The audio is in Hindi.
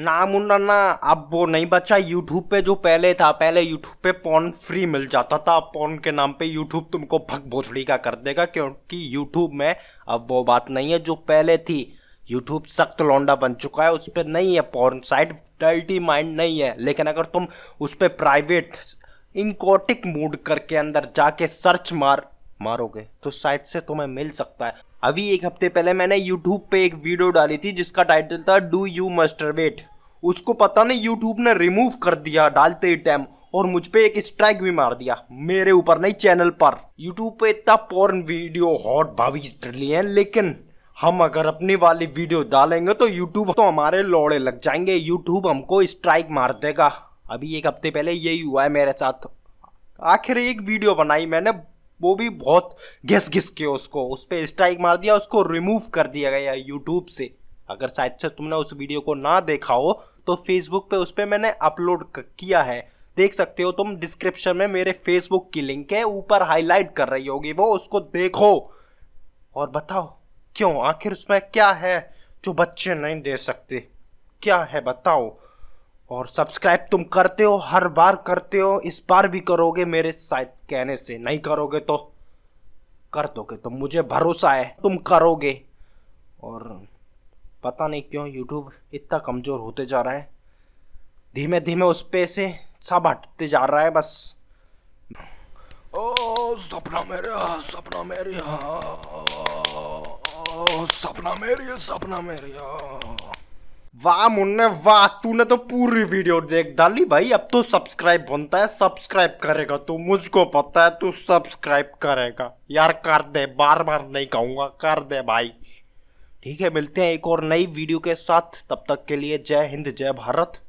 ना मुन्ना ना, अब वो नहीं बचा। यूट्यूब पे जो पहले था, पहले यूट्यूब पे पॉन फ्री मिल जाता था। पॉन के नाम पे यूट्यूब तुमको भग भोसड़ी का कर देगा, क्योंकि यूट्यूब में अब वो बात नहीं है। जो पहले थी यूट्यूब सख्त लौंडा बन चुका है, उस पर नहीं है पॉर्न साइट डल्टी माइंड नहीं है। लेकिन अगर तुम उस पर प्राइवेट इंकोटिक मूड करके अंदर जाके सर्च मार मारोगे। तो साइट से तुम्हें मिल सकता है। अभी एक हफ़्ते पहले मैंने यूट्यूब पे एक वीडियो डाली थी, जिसका टाइटल था डू यू मस्टरबेट उसको पता नहीं यूट्यूब ने रिमूव कर दिया डालते ही टाइम और मुझ पे एक स्ट्राइक भी मार दिया, मेरे ऊपर नहीं चैनल पर। यूट्यूब पे इतना पॉर्न वीडियो हॉट भाभी लिए हैं, लेकिन हम अगर अपनी वाली वीडियो डालेंगे तो यूट्यूब तो हमारे लोड़े लग जाएँगे। यूट्यूब हमको स्ट्राइक मार देगा। अभी एक हफ़्ते पहले यही हुआ है मेरे साथ। आखिर एक वीडियो बनाई मैंने वो भी बहुत घिस घिस के उसको, उस पर स्ट्राइक मार दिया, उसको रिमूव कर दिया गया यूट्यूब से। अगर शायद से तुमने उस वीडियो को ना देखा हो तो फेसबुक पे उस पर मैंने अपलोड किया है। देख सकते हो तुम डिस्क्रिप्शन में मेरे फेसबुक की लिंक है, ऊपर हाईलाइट कर रही होगी वो, उसको देखो। और बताओ, क्यों? आखिर उसमें क्या है जो बच्चे नहीं दे सकते? क्या है? बताओ। और सब्सक्राइब तुम करते हो, हर बार करते हो, इस बार भी करोगे, मेरे शायद कहने से नहीं करोगे तो कर दोगे तो मुझे भरोसा है, तुम करोगे। और पता नहीं क्यों यूट्यूब इतना कमज़ोर होते जा रहा है। धीमे धीमे उस पे से सब हटते जा रहा है बस। ओ, सपना मेरा सपना मेरा सपना मेरी सपना मेरी वाह मुन्ने, वाह, तूने तो पूरी वीडियो देख डाली भाई। अब तो सब्सक्राइब बनता है सब्सक्राइब करेगा तू मुझको पता है, तू सब्सक्राइब करेगा। यार कर दे बार बार नहीं कहूँगा, कर दे भाई। ठीक है, मिलते हैं एक और नई वीडियो के साथ। तब तक के लिए जय हिंद, जय भारत।